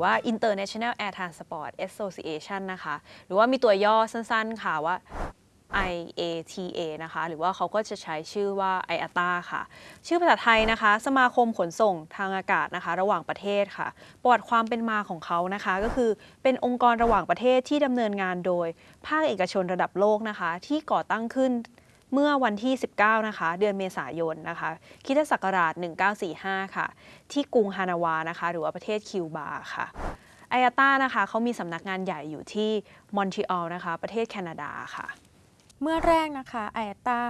รือว่า International Air Transport Association นะคะ หรือว่ามีตัวย่อสั้นๆค่ะว่า IATA นะคะ หรือว่าเขาก็จะใช้ชื่อว่า IATA ค่ะ ชื่อภาษาไทยนะคะ สมาคมขนส่งทางอากาศนะคะ ระหว่างประเทศค่ะ ประวัติความเป็นมาของเขานะคะ ก็คือเป็นองค์กรระหว่างประเทศที่ดำเนินงานโดย ภาคเอกชนระดับโลกนะคะ ที่ก่อตั้งขึ้น เมื่อวันที่ 19 นะคะ เดือนเมษายนนะคะคริสตศักราช 1945 ค่ะ ที่กรุงฮานาวานะคะ หรือว่าประเทศคิวบาค่ะ IATA นะคะเขามีสำนักงานใหญ่อยู่ที่มอนทรีออลนะคะ ประเทศแคนาดาค่ะ เมื่อแรกนะคะ IATA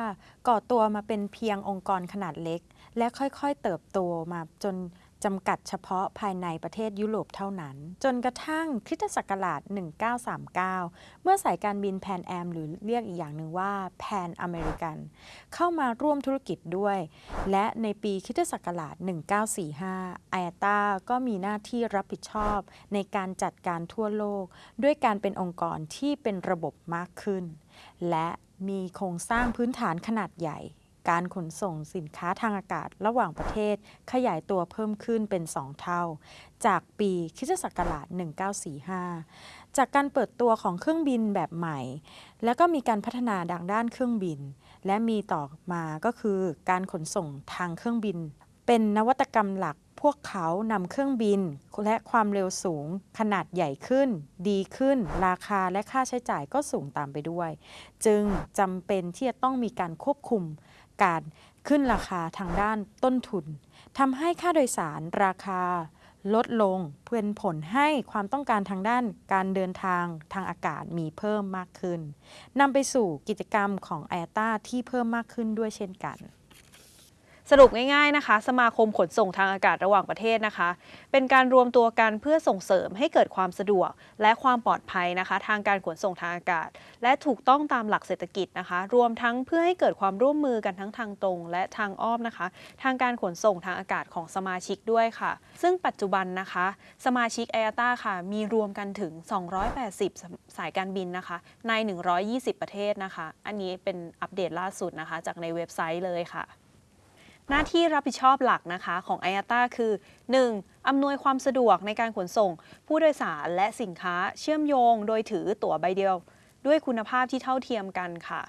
ก่อตัวมาเป็นเพียงองค์กรขนาดเล็ก และค่อยๆเติบโตมาจน จำกัดเฉพาะภายในประเทศยุโรปเท่านั้น จนกระทั่งคริสตศักราช 1939 เมื่อสายการบิน Pan Am หรือเรียกอีกอย่างหนึ่งว่าแพนอเมริกัน เข้ามาร่วมธุรกิจด้วย และในปีคริสตศักราช 1945ไออต้าก็มีหน้าที่รับผิดชอบในการจัดการทั่วโลก ด้วยการเป็นองค์กรที่เป็นระบบมากขึ้น และมีโครงสร้างพื้นฐานขนาดใหญ่ การขนส่งสินค้าทางอากาศระหว่างประเทศ ขยายตัวเพิ่มขึ้นเป็น 2 เท่า จากปีคิสตศักราช 1945 จากการเปิดตัวของเครื่องบินแบบใหม่ แล้วก็มีการพัฒนาดังด้านเครื่องบิน และมีต่อมาก็คือการขนส่งทางเครื่องบิน เป็นนวัตกรรมหลักพวกเขานำเครื่องบิน และความเร็วสูง ขนาดใหญ่ขึ้น ดีขึ้น ราคาและค่าใช้จ่ายก็สูงตามไปด้วย จึงจำเป็นที่จะต้องมีการควบคุม การขึ้นราคาทางด้านต้นทุนทำให้ค่าโดยสารราคาลดลงเพื่อผลให้ความต้องการทางด้านการเดินทางทางอากาศมีเพิ่มมากขึ้นนำไปสู่กิจกรรมของไอตาที่เพิ่มมากขึ้นด้วยเช่นกัน สรุปง่ายๆนะคะ สมาคมขนส่งทางอากาศระหว่างประเทศนะคะ เป็นการรวมตัวกันเพื่อส่งเสริมให้เกิดความสะดวก และความปลอดภัยนะคะ ทางการขนส่งทางอากาศ และถูกต้องตามหลักเศรษฐกิจนะคะ รวมทั้งเพื่อให้เกิดความร่วมมือกันทั้งทางตรง และทางอ้อมนะคะ ทางการขนส่งทางอากาศของสมาชิกด้วยค่ะ ซึ่งปัจจุบันนะคะ สมาชิก a อ a t a ค่ะ มีรวมกันถึง 280 สายการบินนะคะ ใน 120 ประเทศนะคะ อันนี้เป็นอัปเดตล่าสุดนะคะ จากในเว็บไซต์เลยค่ะ หน้าที่รับผิดชอบหลักนะคะของ i a t a คือ 1. อำนวยความสะดวกในการขนส่ง ผู้โดยสารและสินค้าเชื่อมโยงโดยถือตั๋วใบเดียว ด้วยคุณภาพที่เท่าเทียมกันค่ะ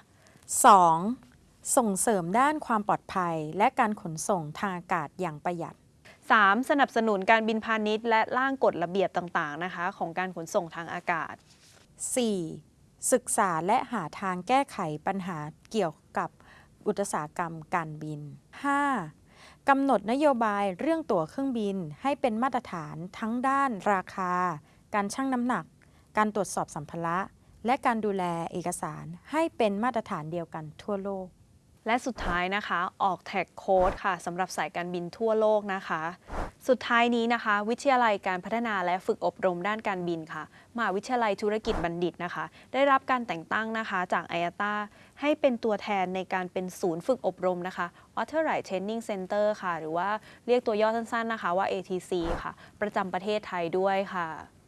2. ส่งเสริมด้านความปลอดภัย และการขนส่งทางอากาศอย่างประหยัด 3. สนับสนุนการบินพาณิชย์ และร่างกฎระเบียบต่างๆนะคะ ของการขนส่งทางอากาศ 4. ศึกษาและหาทางแก้ไขปัญหาเกี่ยวกับ อุตสาหกรรมการบิน 5. กำหนดนโยบายเรื่องตั๋วเครื่องบินให้เป็นมาตรฐานทั้งด้านราคา การชั่งน้ำหนัก การตรวจสอบสัมภาระ และการดูแลเอกสารให้เป็นมาตรฐานเดียวกันทั่วโลก และสุดท้ายนะคะ ออกแท็กโค้ดค่ะสำหรับสายการบินทั่วโลกนะคะ สุดท้ายนี้นะคะ วิทยาลัยการพัฒนาและฝึกอบรมด้านการบินค่ะมหาวิทยาลัยธุรกิจบัณฑิตนะคะ ได้รับการแต่งตั้งนะคะจากไอ a t a ให้เป็นตัวแทนในการเป็นศูนย์ฝึกอบรมนะคะ Authorized Training Center ค่ะ หรือว่าเรียกตัวย่อสั้นๆนะคะว่า ATC ค่ะ ประจำประเทศไทยด้วยค่ะ